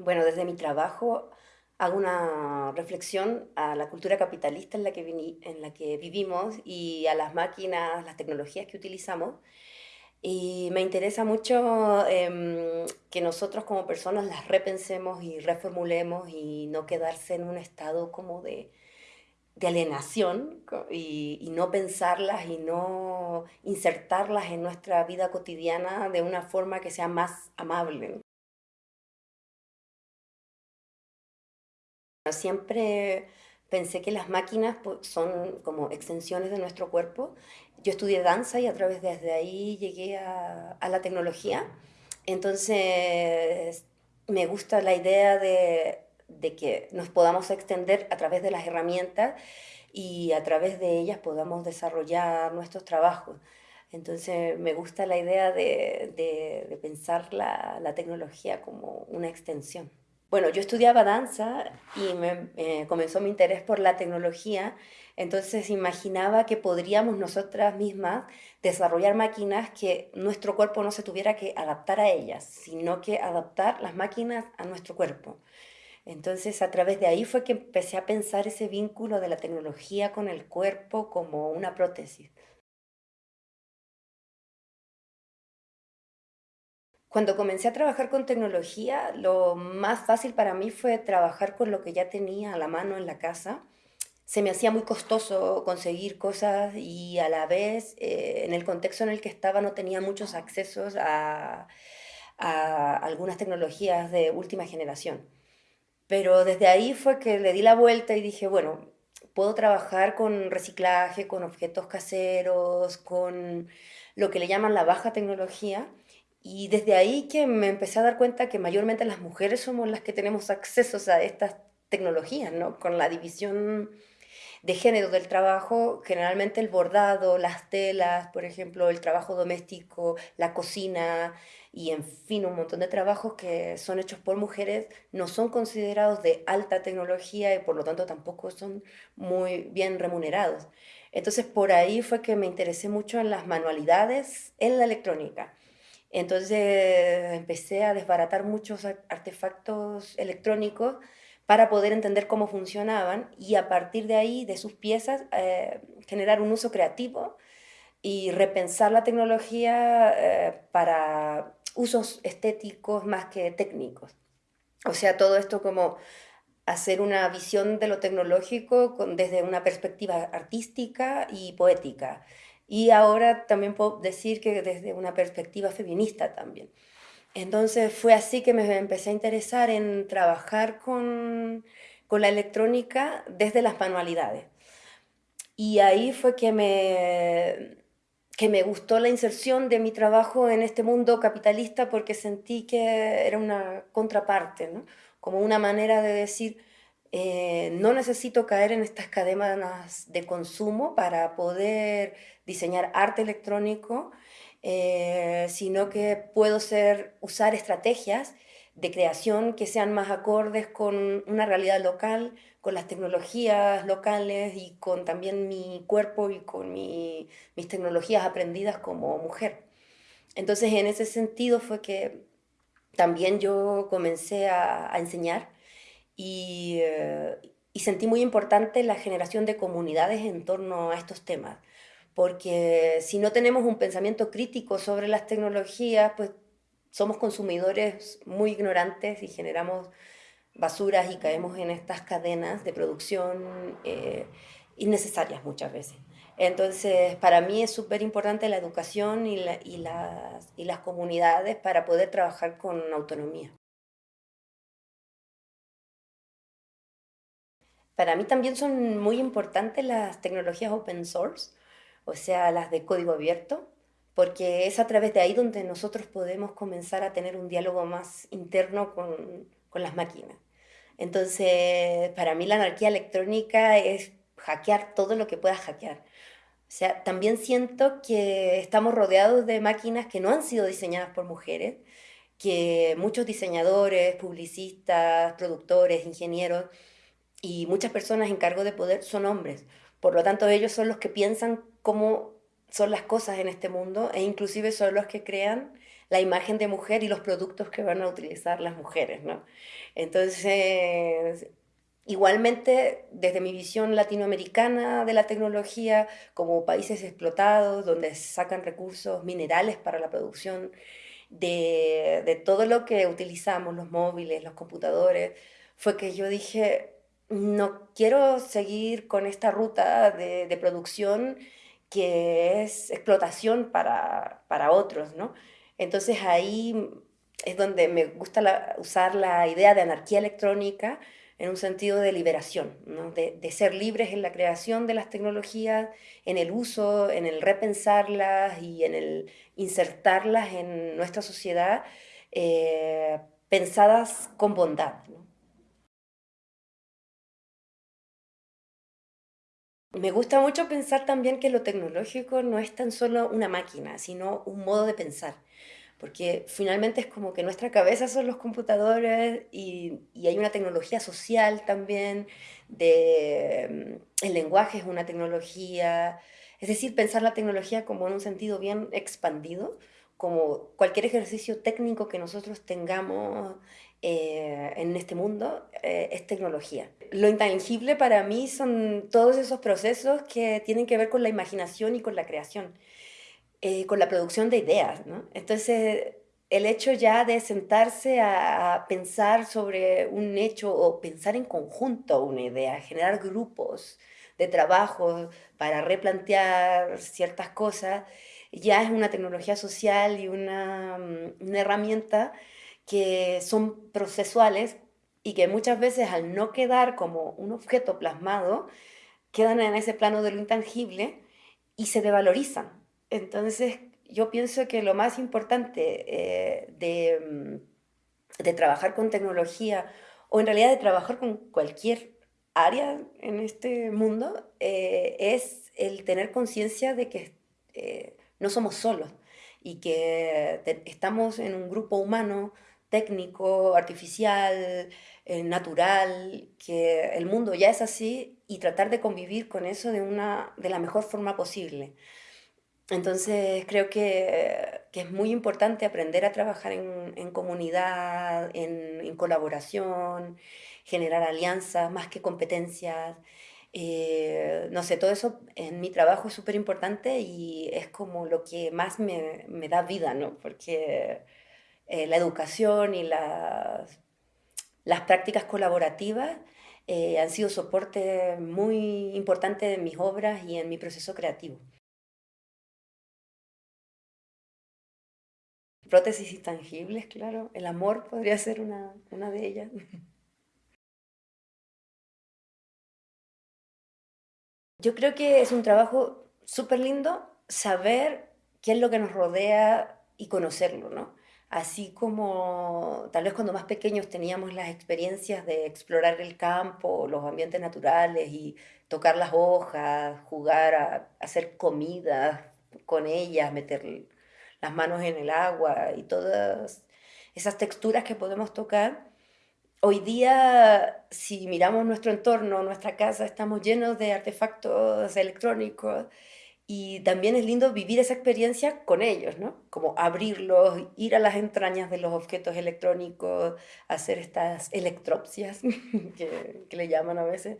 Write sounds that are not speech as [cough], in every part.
Bueno, desde mi trabajo hago una reflexión a la cultura capitalista en la que, vivimos y a las máquinas, las tecnologías que utilizamos. Y me interesa mucho em, que nosotros como personas las repensemos y reformulemos y no quedarse en un estado como de, de alienación y, no pensarlas y no insertarlas en nuestra vida cotidiana de una forma que sea más amable. Siempre pensé que las máquinas pues, son como extensiones de nuestro cuerpo. Yo estudié danza y a través de ahí llegué a, la tecnología. Entonces me gusta la idea de, que nos podamos extender a través de las herramientas y a través de ellas podamos desarrollar nuestros trabajos. Entonces me gusta la idea de, pensar la tecnología como una extensión. Bueno, yo estudiaba danza y eh, comenzó mi interés por la tecnología, entonces imaginaba que podríamos nosotras mismas desarrollar máquinas que nuestro cuerpo no se tuviera que adaptar a ellas, sino que adaptar las máquinas a nuestro cuerpo. Entonces a través de ahí fue que empecé a pensar ese vínculo de la tecnología con el cuerpo como una prótesis. Cuando comencé a trabajar con tecnología, lo más fácil para mí fue trabajar con lo que ya tenía a la mano en la casa. Se me hacía muy costoso conseguir cosas y a la vez, eh, en el contexto en el que estaba, no tenía muchos accesos a, a algunas tecnologías de última generación. Pero desde ahí fue que le di la vuelta y dije, bueno, puedo trabajar con reciclaje, con objetos caseros, con lo que le llaman la baja tecnología y desde ahí que me empecé a dar cuenta que mayormente las mujeres somos las que tenemos acceso a estas tecnologías, ¿no? Con la división de género del trabajo, generalmente el bordado, las telas, por ejemplo, el trabajo doméstico, la cocina y en fin, un montón de trabajos que son hechos por mujeres no son considerados de alta tecnología y por lo tanto tampoco son muy bien remunerados. Entonces por ahí fue que me interesé mucho en las manualidades en la electrónica entonces empecé a desbaratar muchos artefactos electrónicos para poder entender cómo funcionaban y a partir de ahí, de sus piezas, eh, generar un uso creativo y repensar la tecnología eh, para usos estéticos más que técnicos. O sea, todo esto como hacer una visión de lo tecnológico desde una perspectiva artística y poética y ahora también puedo decir que desde una perspectiva feminista también. Entonces fue así que me empecé a interesar en trabajar con, con la electrónica desde las manualidades. Y ahí fue que me, que me gustó la inserción de mi trabajo en este mundo capitalista porque sentí que era una contraparte, ¿no? como una manera de decir, eh, no necesito caer en estas cadenas de consumo para poder diseñar arte electrónico, eh, sino que puedo ser, usar estrategias de creación que sean más acordes con una realidad local, con las tecnologías locales y con también mi cuerpo y con mis tecnologías aprendidas como mujer. Entonces, en ese sentido fue que también yo comencé a enseñar eh, y, sentí muy importante la generación de comunidades en torno a estos temas, porque si no tenemos un pensamiento crítico sobre las tecnologías, pues somos consumidores muy ignorantes y generamos basuras y caemos en estas cadenas de producción eh, innecesarias muchas veces. Entonces, para mí es súper importante la educación y, y, las, y las comunidades para poder trabajar con autonomía. Para mí también son muy importantes las tecnologías open source, o sea, las de código abierto, porque es a través de ahí donde nosotros podemos comenzar a tener un diálogo más interno con, con las máquinas. Entonces, para mí la anarquía electrónica es hackear todo lo que pueda hackear. O sea, también siento que estamos rodeados de máquinas que no han sido diseñadas por mujeres, que muchos diseñadores, publicistas, productores, ingenieros, y muchas personas en cargo de poder son hombres. Por lo tanto, ellos son los que piensan cómo son las cosas en este mundo e inclusive son los que crean la imagen de mujer y los productos que van a utilizar las mujeres, ¿no? Entonces, igualmente, desde mi visión latinoamericana de la tecnología, como países explotados, donde sacan recursos minerales para la producción de, de todo lo que utilizamos, los móviles, los computadores, fue que yo dije, no quiero seguir con esta ruta de, producción que es explotación para, para otros, ¿no? Entonces ahí es donde me gusta usar la idea de anarquía electrónica en un sentido de liberación, ¿no? de, de, ser libres en la creación de las tecnologías, en el uso, en el repensarlas y en el insertarlas en nuestra sociedad, eh, pensadas con bondad. ¿no? Me gusta mucho pensar también que lo tecnológico no es tan solo una máquina, sino un modo de pensar porque finalmente es como que nuestra cabeza son los computadores y, y hay una tecnología social también, de, mm, el lenguaje es una tecnología, es decir, pensar la tecnología como en un sentido bien expandido, como cualquier ejercicio técnico que nosotros tengamos eh, en este mundo eh, es tecnología. Lo intangible para mí son todos esos procesos que tienen que ver con la imaginación y con la creación. Eh, con la producción de ideas, ¿no? Entonces, el hecho ya de sentarse a, pensar sobre un hecho o pensar en conjunto una idea, generar grupos de trabajo para replantear ciertas cosas, ya es una tecnología social y una, mm, una herramienta que son procesuales y que muchas veces al no quedar como un objeto plasmado, quedan en ese plano de lo intangible y se devalorizan. Entonces, yo pienso que lo más importante eh, mm, de, trabajar con tecnología, o en realidad de trabajar con cualquier área en este mundo, eh, es el tener conciencia de que eh, no somos solos y que estamos en un grupo humano, técnico, artificial, natural, que el mundo ya es así y tratar de convivir con eso de, una, de la mejor forma posible. Entonces creo que, es muy importante aprender a trabajar en, comunidad, en, colaboración, generar alianzas más que competencias. Eh, no sé, todo eso en mi trabajo es súper importante y es como lo que más me, da vida, ¿no? Porque eh, la educación y las, las prácticas colaborativas eh, han sido soporte muy importante de mis obras y en mi proceso creativo. prótesis intangibles, claro. El amor podría ser una, una de ellas. [laughs] Yo creo que es un trabajo súper lindo saber qué es lo que nos rodea y conocerlo, ¿no? Así como tal vez cuando más pequeños teníamos las experiencias de explorar el campo, los ambientes naturales y tocar las hojas, jugar a hacer comida con ellas, meter las manos en el agua y todas esas texturas que podemos tocar. Hoy día, si miramos nuestro entorno, nuestra casa, estamos llenos de artefactos electrónicos y también es lindo vivir esa experiencia con ellos, ¿no? Como abrirlos, ir a las entrañas de los objetos electrónicos, hacer estas electropsias, [laughs] que, le llaman a veces,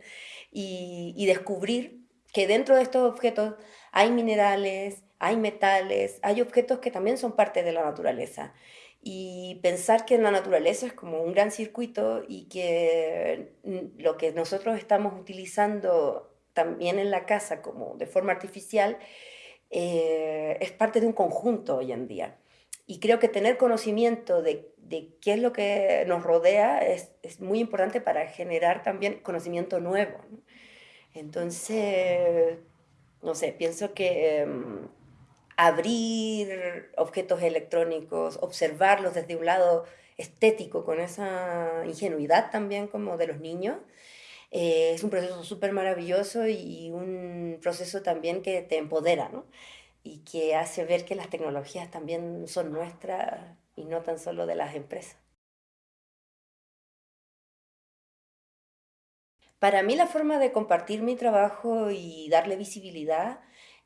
y, y descubrir que dentro de estos objetos hay minerales, hay metales, hay objetos que también son parte de la naturaleza. Y pensar que la naturaleza es como un gran circuito y que lo que nosotros estamos utilizando también en la casa como de forma artificial eh, es parte de un conjunto hoy en día. Y creo que tener conocimiento de, qué es lo que nos rodea es, es, muy importante para generar también conocimiento nuevo. Entonces, no sé, pienso que... Em, abrir objetos electrónicos, observarlos desde un lado estético, con esa ingenuidad también como de los niños. Eh, es un proceso súper maravilloso y un proceso también que te empodera, ¿no? Y que hace ver que las tecnologías también son nuestras y no tan solo de las empresas. Para mí la forma de compartir mi trabajo y darle visibilidad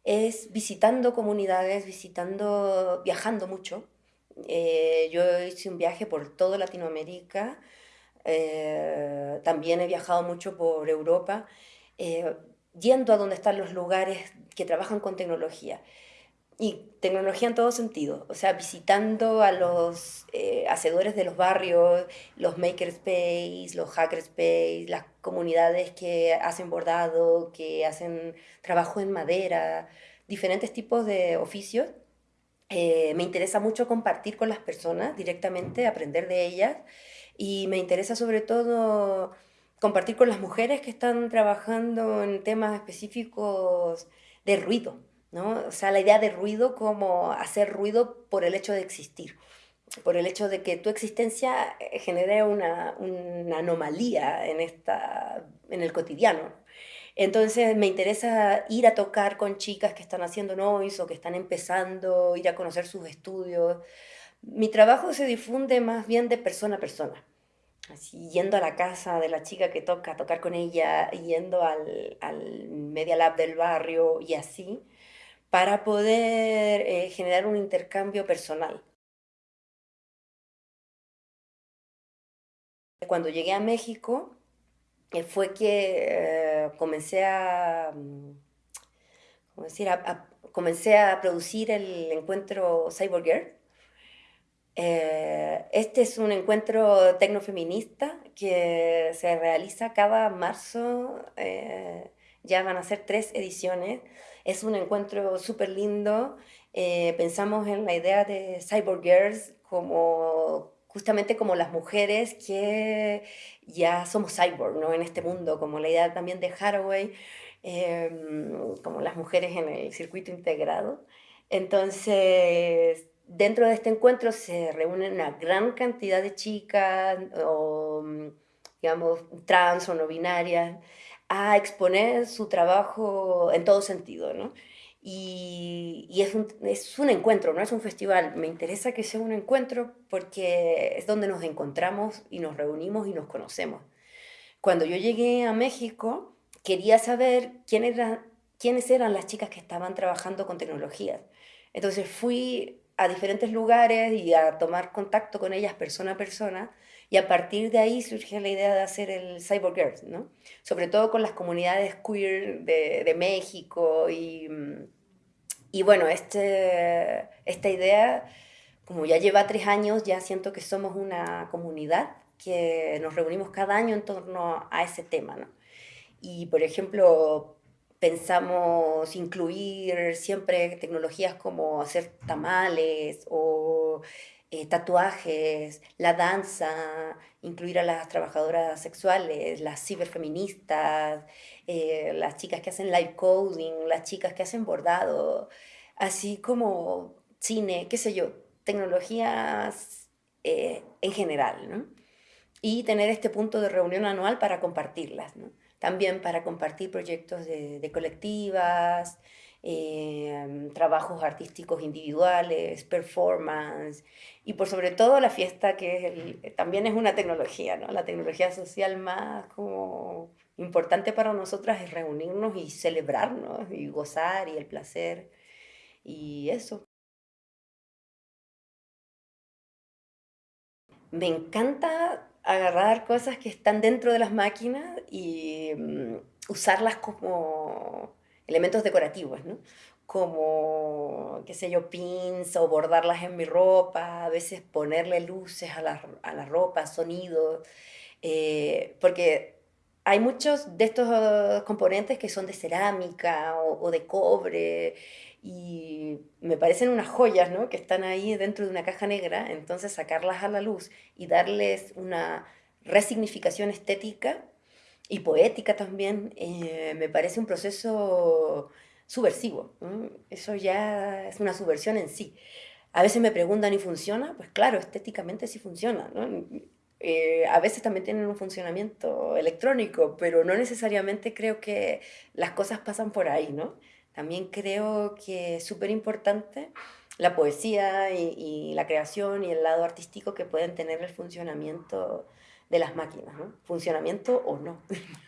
es visitando comunidades, visitando, viajando mucho. Eh, yo hice un viaje por toda Latinoamérica, eh, también he viajado mucho por Europa, eh, yendo a donde están los lugares que trabajan con tecnología. Y tecnología en todo sentido, o sea, visitando a los eh, hacedores de los barrios, los makerspace, los hackerspace, las comunidades que hacen bordado, que hacen trabajo en madera, diferentes tipos de oficios. Eh, me interesa mucho compartir con las personas directamente, aprender de ellas y me interesa sobre todo compartir con las mujeres que están trabajando en temas específicos de ruido ¿no? O sea, la idea de ruido como hacer ruido por el hecho de existir, por el hecho de que tu existencia eh, genere una, una anomalía en, esta, en el cotidiano. Entonces me interesa ir a tocar con chicas que están haciendo noise o que están empezando, ir a conocer sus estudios. Mi trabajo se difunde más bien de persona a persona. Así, yendo a la casa de la chica que toca, tocar con ella, yendo al, Media Lab del barrio y así para poder eh, generar un intercambio personal. Cuando llegué a México eh, fue que eh, comencé a, mm, decir? comencé a producir el encuentro Cyborg Girl. Este es un encuentro tecnofeminista que se realiza cada marzo, ya van a ser tres ediciones, es un encuentro súper lindo. Eh, pensamos en la idea de Cyborg Girls como justamente como las mujeres que ya somos cyborg ¿no? en este mundo, como la idea también de Haraway, em, como las mujeres en el circuito integrado. Entonces, dentro de este encuentro se reúnen una gran cantidad de chicas, o, digamos, trans o no binarias, a exponer su trabajo en todo sentido, ¿no? Y, y es, un, es, un, encuentro, no es un festival. Me interesa que sea un encuentro porque es donde nos encontramos y nos reunimos y nos conocemos. Cuando yo llegué a México, quería saber quién era, quiénes eran las chicas que estaban trabajando con tecnologías. Entonces fui a diferentes lugares y a tomar contacto con ellas persona a persona y a partir de ahí surge la idea de hacer el Cyborg Girls, ¿no? Sobre todo con las comunidades queer de, de México y, y bueno, este, esta idea, como ya lleva tres años, ya siento que somos una comunidad que nos reunimos cada año en torno a ese tema, ¿no? Y por ejemplo, pensamos incluir siempre tecnologías como hacer tamales o eh, tatuajes, la danza, incluir a las trabajadoras sexuales, las ciberfeministas, eh, las chicas que hacen live coding, las chicas que hacen bordado, así como cine, qué sé yo, tecnologías eh, en general, ¿no? Y tener este punto de reunión anual para compartirlas, ¿no? También para compartir proyectos de, de colectivas, eh, trabajos artísticos individuales, performance y por sobre todo la fiesta que es también es una tecnología, ¿no? La tecnología social más como importante para nosotras es reunirnos y celebrarnos y gozar y el placer y eso. Me encanta agarrar cosas que están dentro de las máquinas y mm, usarlas como elementos decorativos, ¿no? Como, qué sé yo, pins o bordarlas en mi ropa, a veces ponerle luces a la, a la ropa, sonidos, eh, porque hay muchos de estos componentes que son de cerámica o, de cobre y me parecen unas joyas, ¿no? Que están ahí dentro de una caja negra, entonces sacarlas a la luz y darles una resignificación estética y poética también, eh, me parece un proceso subversivo. Eso ya es una subversión en sí. A veces me preguntan, ¿y funciona? Pues claro, estéticamente sí funciona. Eh, a veces también tienen un funcionamiento electrónico, pero no necesariamente creo que las cosas pasan por ahí. ¿no? También creo que es súper importante la poesía y, la creación y el lado artístico que pueden tener el funcionamiento de las máquinas, ¿no? Funcionamiento o no. [laughs]